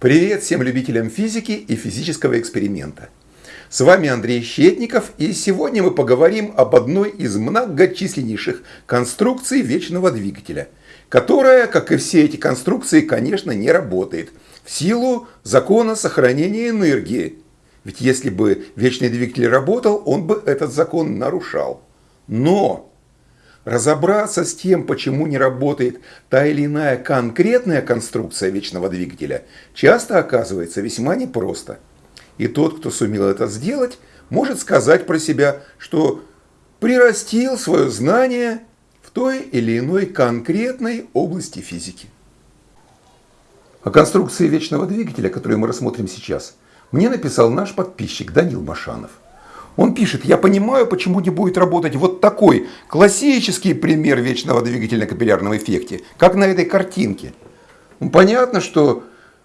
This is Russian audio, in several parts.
Привет всем любителям физики и физического эксперимента. С вами Андрей Щетников, и сегодня мы поговорим об одной из многочисленнейших конструкций вечного двигателя, которая, как и все эти конструкции, конечно, не работает в силу закона сохранения энергии. Ведь если бы вечный двигатель работал, он бы этот закон нарушал. Но разобраться с тем, почему не работает та или иная конкретная конструкция вечного двигателя, часто оказывается весьма непросто. И тот, кто сумел это сделать, может сказать про себя, что прирастил свое знание в той или иной конкретной области физики. О конструкции вечного двигателя, которую мы рассмотрим сейчас, мне написал наш подписчик Данил Машанов. Он пишет, я понимаю, почему не будет работать вот такой классический пример вечного капиллярном эффекте, как на этой картинке. Ну, понятно, что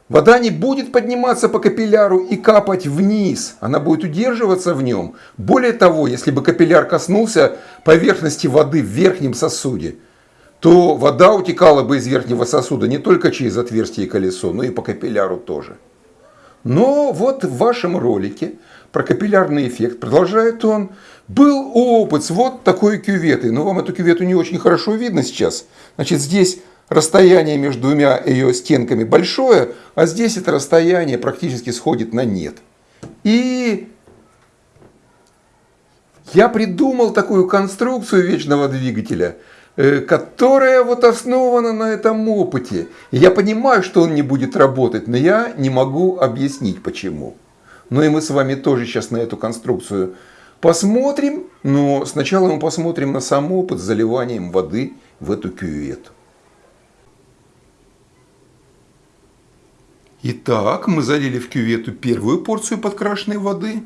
вода не будет подниматься по капилляру и капать вниз, она будет удерживаться в нем. Более того, если бы капилляр коснулся поверхности воды в верхнем сосуде, то вода утекала бы из верхнего сосуда не только через отверстие и колесо, но и по капилляру тоже. Но вот в вашем ролике про капиллярный эффект, продолжает он, был опыт с вот такой кюветой. Но вам эту кювету не очень хорошо видно сейчас. Значит, здесь расстояние между двумя ее стенками большое, а здесь это расстояние практически сходит на нет. И я придумал такую конструкцию вечного двигателя, э, которая вот основана на этом опыте. Я понимаю, что он не будет работать, но я не могу объяснить почему. Ну и мы с вами тоже сейчас на эту конструкцию посмотрим. Но сначала мы посмотрим на сам опыт с заливанием воды в эту кювету. Итак, мы залили в кювету первую порцию подкрашенной воды.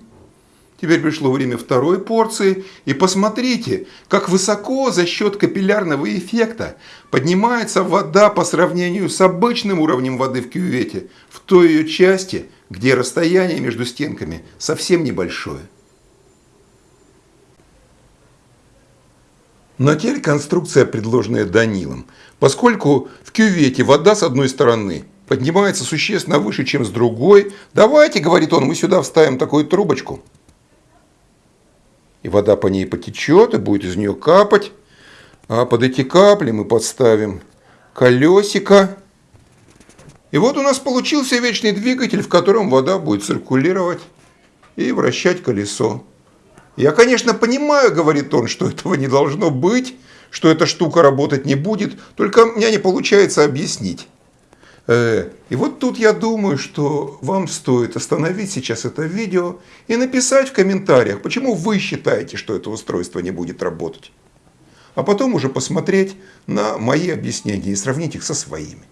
Теперь пришло время второй порции. И посмотрите, как высоко за счет капиллярного эффекта поднимается вода по сравнению с обычным уровнем воды в кювете в той ее части, где расстояние между стенками совсем небольшое. Но теперь конструкция, предложенная Данилом. Поскольку в кювете вода с одной стороны поднимается существенно выше, чем с другой, давайте, говорит он, мы сюда вставим такую трубочку. И вода по ней потечет, и будет из нее капать. А под эти капли мы подставим колесико и вот у нас получился вечный двигатель, в котором вода будет циркулировать и вращать колесо. Я, конечно, понимаю, говорит он, что этого не должно быть, что эта штука работать не будет, только у меня не получается объяснить. Э, и вот тут я думаю, что вам стоит остановить сейчас это видео и написать в комментариях, почему вы считаете, что это устройство не будет работать. А потом уже посмотреть на мои объяснения и сравнить их со своими.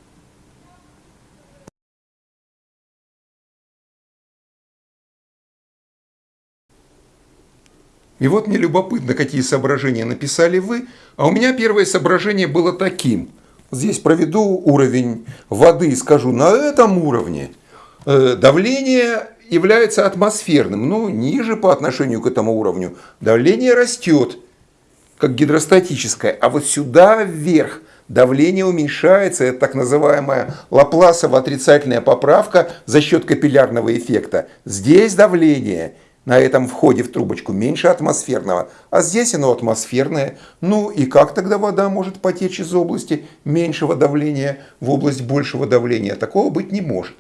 И вот мне любопытно, какие соображения написали вы. А у меня первое соображение было таким. Здесь проведу уровень воды и скажу, на этом уровне э, давление является атмосферным, но ниже по отношению к этому уровню давление растет, как гидростатическое, а вот сюда вверх давление уменьшается, это так называемая лапласово отрицательная поправка за счет капиллярного эффекта. Здесь давление – на этом входе в трубочку меньше атмосферного, а здесь оно атмосферное. Ну и как тогда вода может потечь из области меньшего давления в область большего давления? Такого быть не может.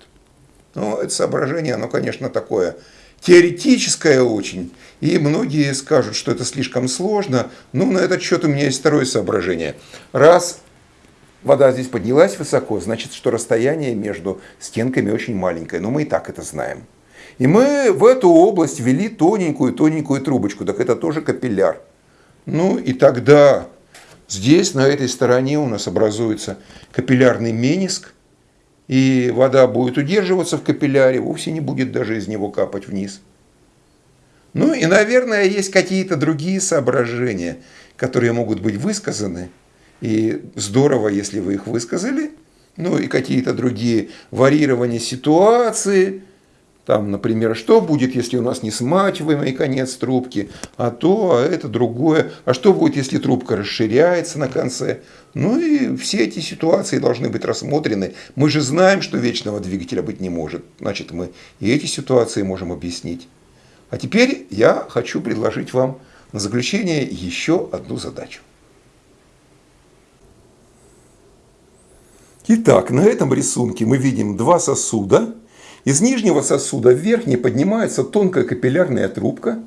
Но это соображение, оно, конечно, такое теоретическое очень. И многие скажут, что это слишком сложно. Но на этот счет у меня есть второе соображение. Раз вода здесь поднялась высоко, значит, что расстояние между стенками очень маленькое. Но мы и так это знаем. И мы в эту область ввели тоненькую-тоненькую трубочку, так это тоже капилляр. Ну и тогда здесь, на этой стороне у нас образуется капиллярный мениск, и вода будет удерживаться в капилляре, вовсе не будет даже из него капать вниз. Ну и, наверное, есть какие-то другие соображения, которые могут быть высказаны. И здорово, если вы их высказали. Ну и какие-то другие варьирования ситуации – Там, например, что будет, если у нас не смачиваемый конец трубки, а то, а это другое. А что будет, если трубка расширяется на конце? Ну и все эти ситуации должны быть рассмотрены. Мы же знаем, что вечного двигателя быть не может. Значит, мы и эти ситуации можем объяснить. А теперь я хочу предложить вам на заключение еще одну задачу. Итак, на этом рисунке мы видим два сосуда – из нижнего сосуда в верхний поднимается тонкая капиллярная трубка,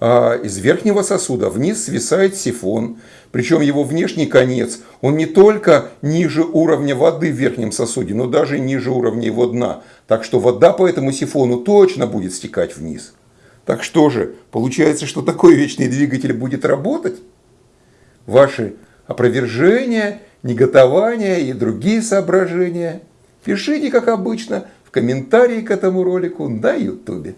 а из верхнего сосуда вниз свисает сифон. Причем его внешний конец, он не только ниже уровня воды в верхнем сосуде, но даже ниже уровня его дна. Так что вода по этому сифону точно будет стекать вниз. Так что же, получается, что такой вечный двигатель будет работать? Ваши опровержения, неготования и другие соображения пишите, как обычно, комментарии к этому ролику на YouTube.